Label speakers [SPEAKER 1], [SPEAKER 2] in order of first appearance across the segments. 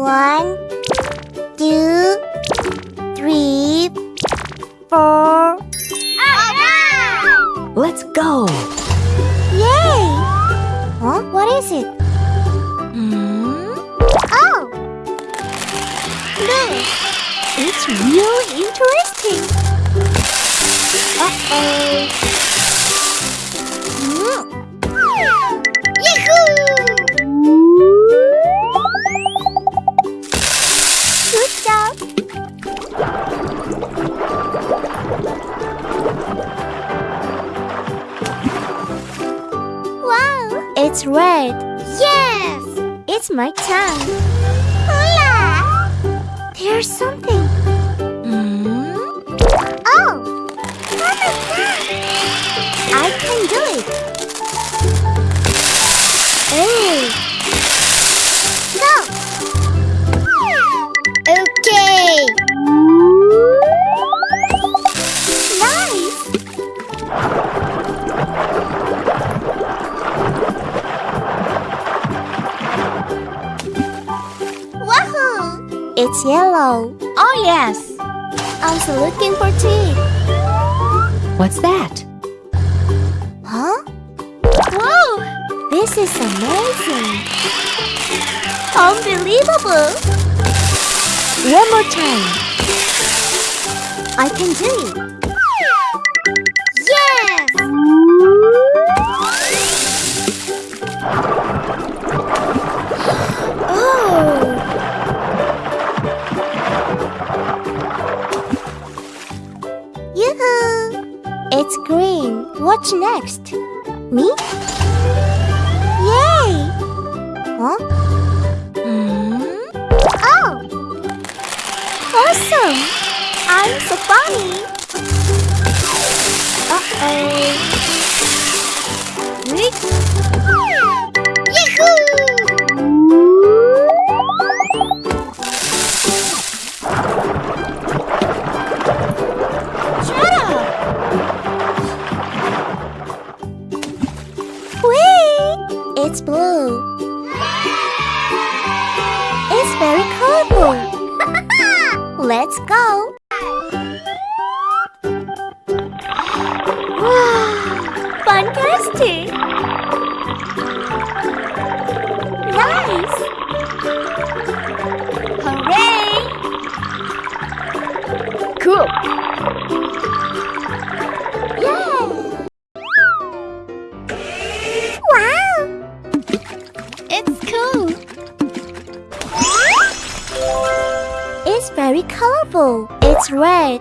[SPEAKER 1] One, two, three, four.
[SPEAKER 2] Let's go.
[SPEAKER 1] Yay! Huh? What is it? Hmm? Oh! Look! It's really interesting. Uh-oh. Hmm. It's red. Yes! It's my tongue. Hola! There's something. Hmm? Oh! I can do it. Oh! Go! Yellow. Oh yes. I'm still looking for tea.
[SPEAKER 2] What's that?
[SPEAKER 1] Huh? Whoa! This is amazing. Unbelievable. One more time. I can do it. Green. Next? Me? Yay! Huh? Hmm? Oh! Awesome! I'm so funny! Uh-oh! Cool! It's very colorful. It's red.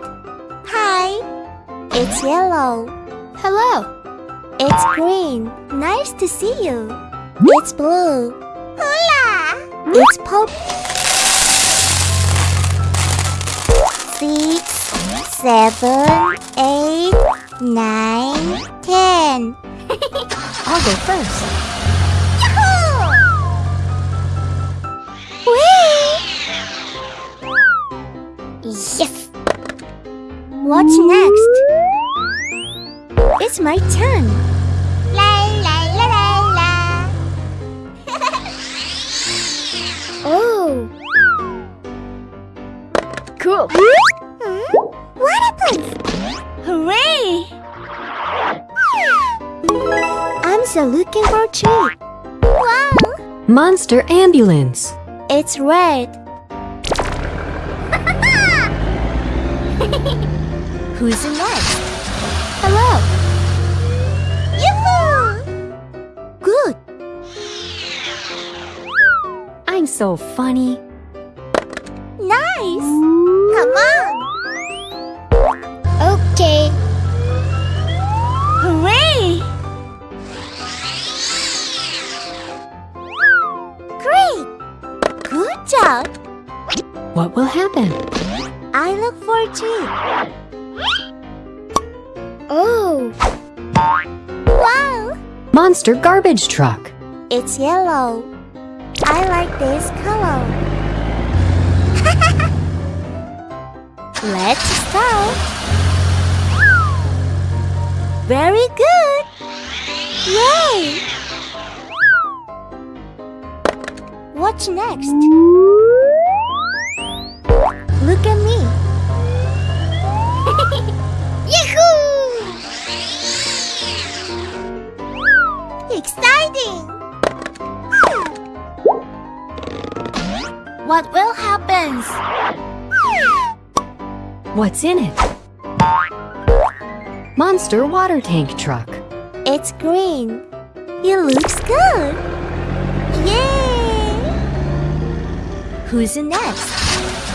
[SPEAKER 1] Hi. It's yellow. Hello. It's green. Nice to see you. It's blue. Hola. It's purple. Six, seven, eight, nine, ten.
[SPEAKER 2] I'll go first.
[SPEAKER 1] Yes! What's next? It's my turn. La la la la la. oh. Cool. What happened? Hooray! I'm still looking for a tree. Wow!
[SPEAKER 2] Monster ambulance.
[SPEAKER 1] It's red. Who's in next? Hello. Yoo-hoo! Good.
[SPEAKER 2] I'm so funny.
[SPEAKER 1] Nice. I look for a tree. Oh. Wow.
[SPEAKER 2] Monster garbage truck.
[SPEAKER 1] It's yellow. I like this color. Let's start. Very good. Yay! What's next? Look at me. Yahoo! Exciting! What will happen?
[SPEAKER 2] What's in it? Monster water tank truck.
[SPEAKER 1] It's green. It looks good. Yay! Who's next?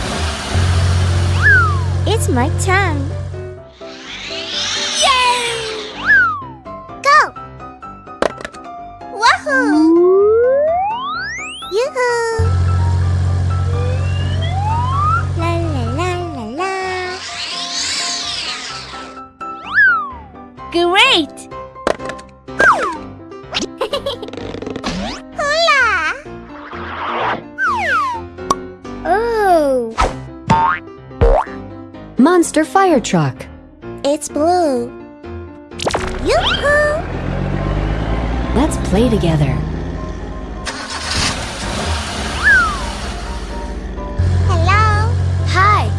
[SPEAKER 1] It's my turn. Yay! Go! Wahoo! Yoo-hoo! La la la la la. Great!
[SPEAKER 2] Monster fire truck.
[SPEAKER 1] it's blue. Yoo-hoo!
[SPEAKER 2] Let's play together.
[SPEAKER 1] Hello. Hi.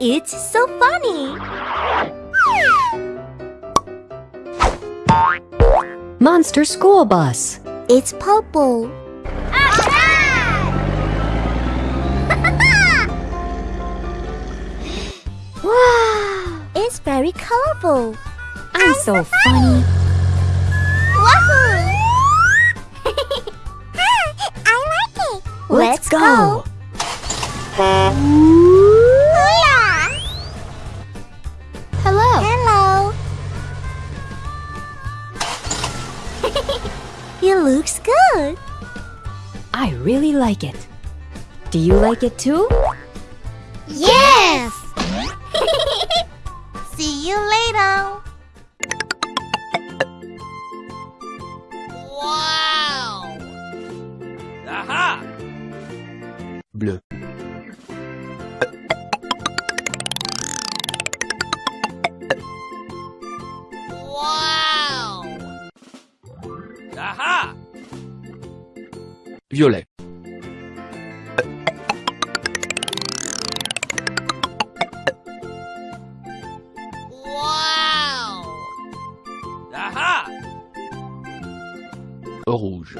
[SPEAKER 1] It's so funny.
[SPEAKER 2] Monster school bus.
[SPEAKER 1] It's purple. wow! It's very colorful.
[SPEAKER 2] I'm so funny.
[SPEAKER 1] Wahoo! I like it.
[SPEAKER 2] Let's go.
[SPEAKER 1] Hola! it looks good.
[SPEAKER 2] I really like it. Do you like it too?
[SPEAKER 1] Yes. See you later.
[SPEAKER 3] Violet,
[SPEAKER 1] Wow.
[SPEAKER 4] Aha!
[SPEAKER 3] rouge,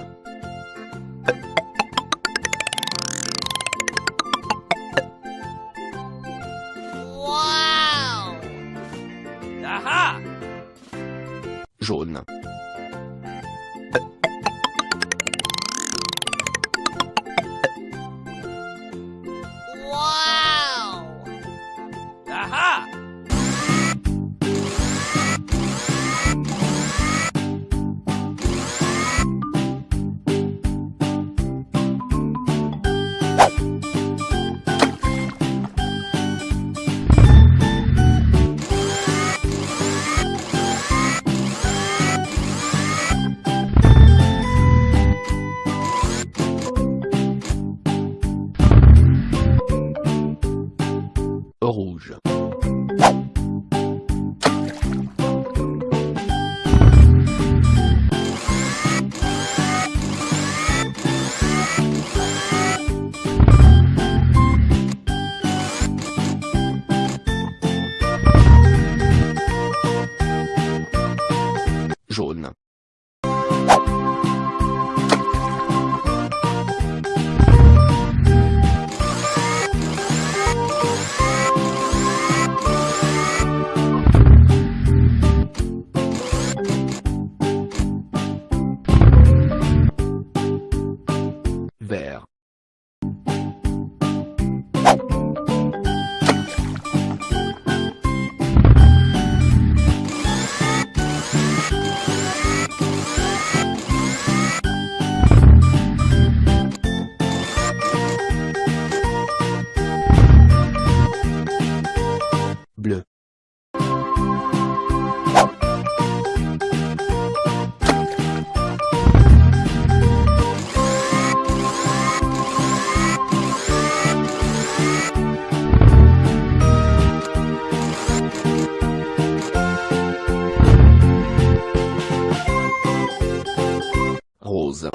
[SPEAKER 3] conclusão.